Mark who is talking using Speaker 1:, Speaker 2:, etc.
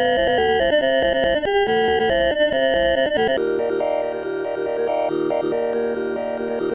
Speaker 1: Música